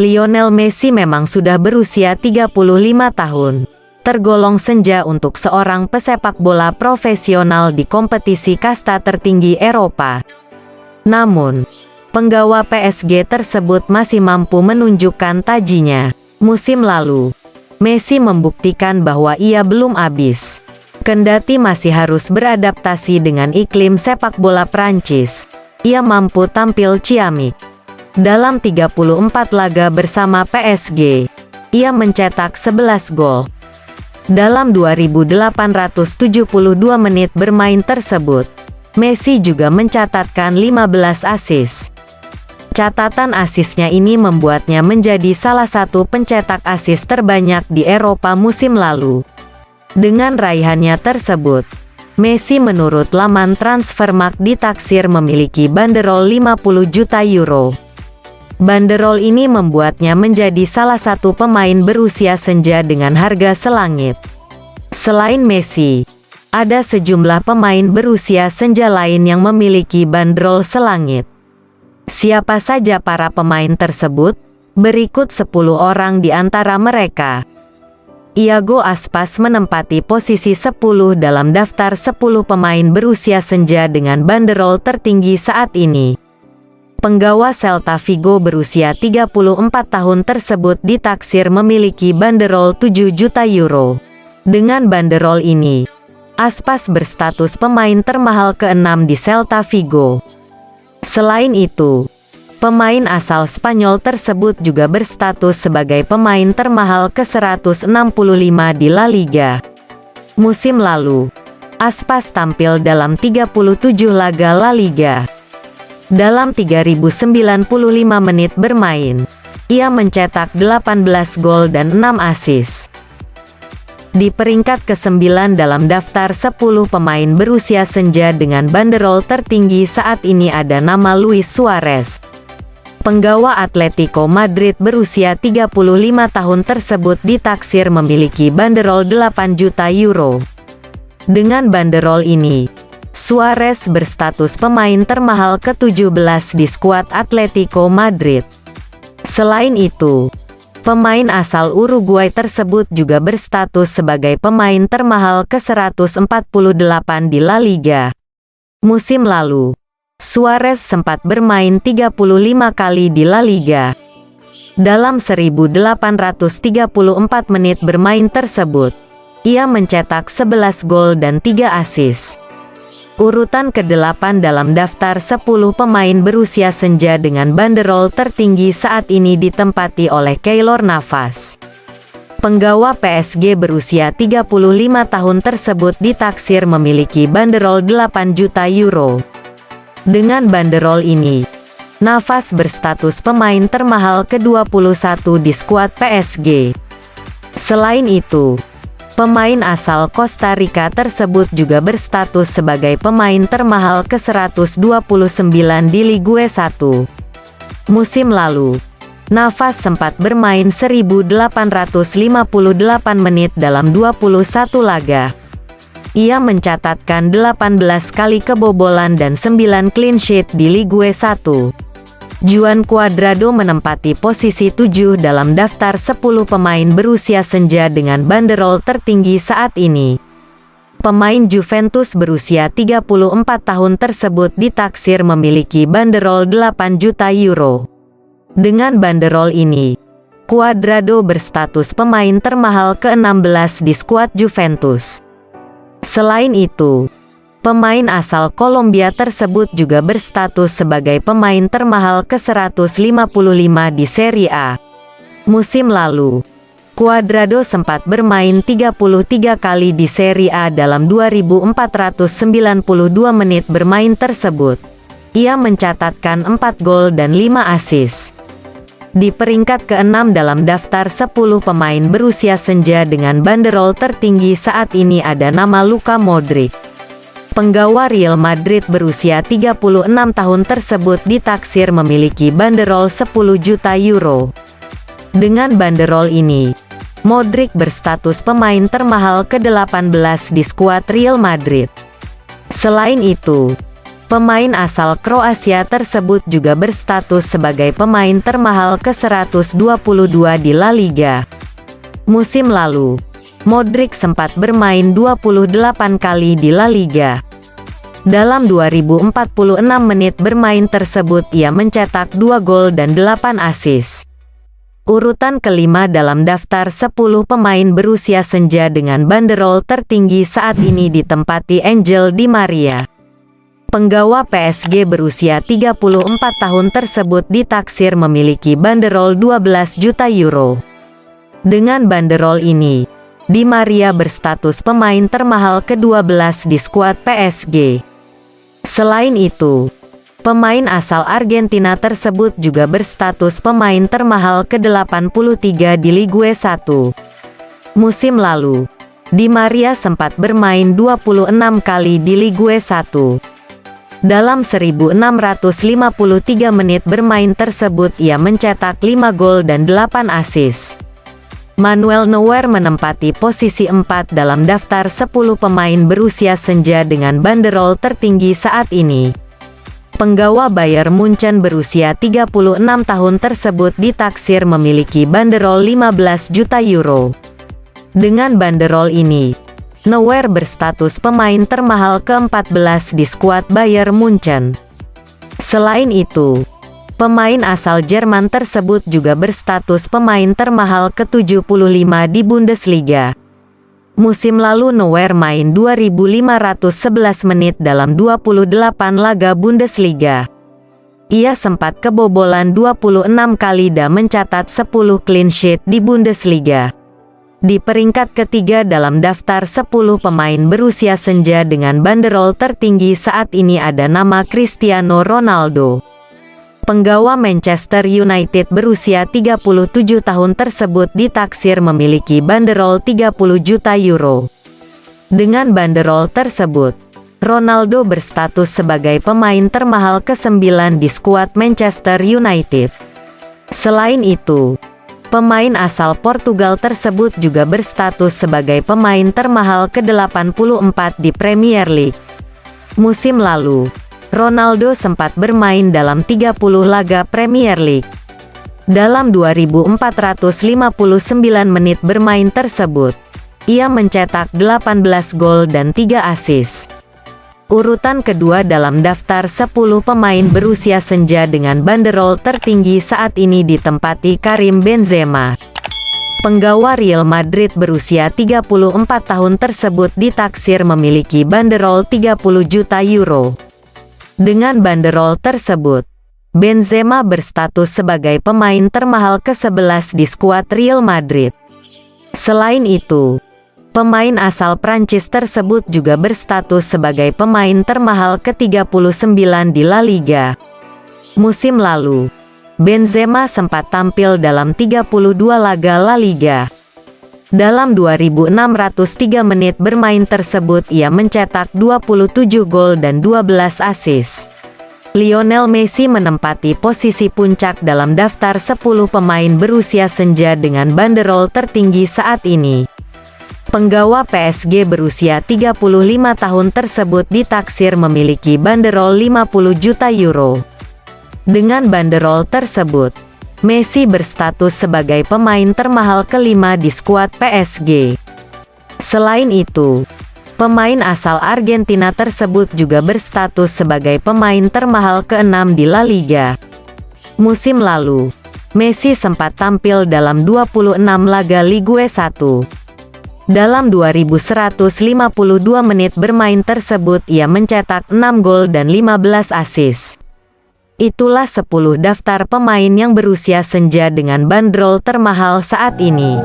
Lionel Messi memang sudah berusia 35 tahun. Tergolong senja untuk seorang pesepak bola profesional di kompetisi kasta tertinggi Eropa. Namun, penggawa PSG tersebut masih mampu menunjukkan tajinya. Musim lalu, Messi membuktikan bahwa ia belum habis. Kendati masih harus beradaptasi dengan iklim sepak bola Prancis, ia mampu tampil ciamik. Dalam 34 laga bersama PSG, ia mencetak 11 gol. Dalam 2872 menit bermain tersebut, Messi juga mencatatkan 15 asis. Catatan asisnya ini membuatnya menjadi salah satu pencetak asis terbanyak di Eropa musim lalu. Dengan raihannya tersebut, Messi menurut laman Transfermarkt ditaksir memiliki banderol 50 juta euro. Banderol ini membuatnya menjadi salah satu pemain berusia senja dengan harga selangit. Selain Messi, ada sejumlah pemain berusia senja lain yang memiliki bandrol selangit. Siapa saja para pemain tersebut? Berikut 10 orang di antara mereka. Iago Aspas menempati posisi 10 dalam daftar 10 pemain berusia senja dengan banderol tertinggi saat ini. Penggawa Celta Vigo berusia 34 tahun tersebut ditaksir memiliki banderol 7 juta euro. Dengan banderol ini, Aspas berstatus pemain termahal ke-6 di Celta Vigo. Selain itu, pemain asal Spanyol tersebut juga berstatus sebagai pemain termahal ke-165 di La Liga. Musim lalu, Aspas tampil dalam 37 laga La Liga. Dalam 3095 menit bermain, ia mencetak 18 gol dan 6 assist. Di peringkat ke-9 dalam daftar 10 pemain berusia senja dengan banderol tertinggi saat ini ada nama Luis Suarez. Penggawa Atletico Madrid berusia 35 tahun tersebut ditaksir memiliki banderol 8 juta euro. Dengan banderol ini, Suarez berstatus pemain termahal ke-17 di skuad Atletico Madrid. Selain itu, pemain asal Uruguay tersebut juga berstatus sebagai pemain termahal ke-148 di La Liga. Musim lalu, Suarez sempat bermain 35 kali di La Liga. Dalam 1834 menit bermain tersebut, ia mencetak 11 gol dan 3 assist. Urutan ke-8 dalam daftar 10 pemain berusia senja dengan banderol tertinggi saat ini ditempati oleh Keylor Navas. Penggawa PSG berusia 35 tahun tersebut ditaksir memiliki banderol 8 juta euro. Dengan banderol ini, Navas berstatus pemain termahal ke-21 di skuad PSG. Selain itu, Pemain asal Costa Rica tersebut juga berstatus sebagai pemain termahal ke-129 di Ligue 1. Musim lalu, Navas sempat bermain 1858 menit dalam 21 laga. Ia mencatatkan 18 kali kebobolan dan 9 clean sheet di Ligue 1. Juan Cuadrado menempati posisi 7 dalam daftar 10 pemain berusia senja dengan banderol tertinggi saat ini. Pemain Juventus berusia 34 tahun tersebut ditaksir memiliki banderol 8 juta euro. Dengan banderol ini, Cuadrado berstatus pemain termahal ke-16 di skuad Juventus. Selain itu, Pemain asal Kolombia tersebut juga berstatus sebagai pemain termahal ke-155 di Serie A. Musim lalu, Cuadrado sempat bermain 33 kali di Serie A dalam 2492 menit bermain tersebut. Ia mencatatkan 4 gol dan 5 assist. Di peringkat ke-6 dalam daftar 10 pemain berusia senja dengan banderol tertinggi saat ini ada nama Luka Modric. Penggawa Real Madrid berusia 36 tahun tersebut ditaksir memiliki banderol 10 juta euro. Dengan banderol ini, Modric berstatus pemain termahal ke-18 di skuad Real Madrid. Selain itu, Pemain asal Kroasia tersebut juga berstatus sebagai pemain termahal ke-122 di La Liga. Musim lalu, Modric sempat bermain 28 kali di La Liga. Dalam 2046 menit bermain tersebut ia mencetak 2 gol dan 8 assist. Urutan kelima dalam daftar 10 pemain berusia senja dengan banderol tertinggi saat ini ditempati Angel Di Maria. Penggawa PSG berusia 34 tahun tersebut ditaksir memiliki banderol 12 juta euro. Dengan banderol ini, Di Maria berstatus pemain termahal ke-12 di skuad PSG. Selain itu, pemain asal Argentina tersebut juga berstatus pemain termahal ke-83 di Ligue 1. Musim lalu, Di Maria sempat bermain 26 kali di Ligue 1. Dalam 1653 menit bermain tersebut ia mencetak 5 gol dan 8 assist. Manuel Neuer menempati posisi 4 dalam daftar 10 pemain berusia senja dengan banderol tertinggi saat ini. Penggawa Bayer Munchen berusia 36 tahun tersebut ditaksir memiliki banderol 15 juta euro. Dengan banderol ini, Neuer berstatus pemain termahal ke-14 di skuad Bayern Munchen. Selain itu, pemain asal Jerman tersebut juga berstatus pemain termahal ke-75 di Bundesliga. Musim lalu Neuer main 2.511 menit dalam 28 laga Bundesliga. Ia sempat kebobolan 26 kali dan mencatat 10 clean sheet di Bundesliga di peringkat ketiga dalam daftar 10 pemain berusia senja dengan banderol tertinggi saat ini ada nama Cristiano Ronaldo. Penggawa Manchester United berusia 37 tahun tersebut ditaksir memiliki banderol 30 juta euro. Dengan banderol tersebut, Ronaldo berstatus sebagai pemain termahal ke-9 di skuad Manchester United. Selain itu, Pemain asal Portugal tersebut juga berstatus sebagai pemain termahal ke-84 di Premier League. Musim lalu, Ronaldo sempat bermain dalam 30 laga Premier League. Dalam 2459 menit bermain tersebut, ia mencetak 18 gol dan 3 assist. Urutan kedua dalam daftar 10 pemain berusia senja dengan banderol tertinggi saat ini ditempati Karim Benzema. Penggawa Real Madrid berusia 34 tahun tersebut ditaksir memiliki banderol 30 juta euro. Dengan banderol tersebut, Benzema berstatus sebagai pemain termahal ke-11 di skuad Real Madrid. Selain itu, Pemain asal Prancis tersebut juga berstatus sebagai pemain termahal ke-39 di La Liga. Musim lalu, Benzema sempat tampil dalam 32 laga La Liga. Dalam 2.603 menit bermain tersebut ia mencetak 27 gol dan 12 assist. Lionel Messi menempati posisi puncak dalam daftar 10 pemain berusia senja dengan banderol tertinggi saat ini. Penggawa PSG berusia 35 tahun tersebut ditaksir memiliki banderol 50 juta euro. Dengan banderol tersebut, Messi berstatus sebagai pemain termahal kelima di skuad PSG. Selain itu, pemain asal Argentina tersebut juga berstatus sebagai pemain termahal keenam di La Liga. Musim lalu, Messi sempat tampil dalam 26 laga Ligue 1. Dalam 2152 menit bermain tersebut ia mencetak 6 gol dan 15 assist. Itulah 10 daftar pemain yang berusia senja dengan bandrol termahal saat ini.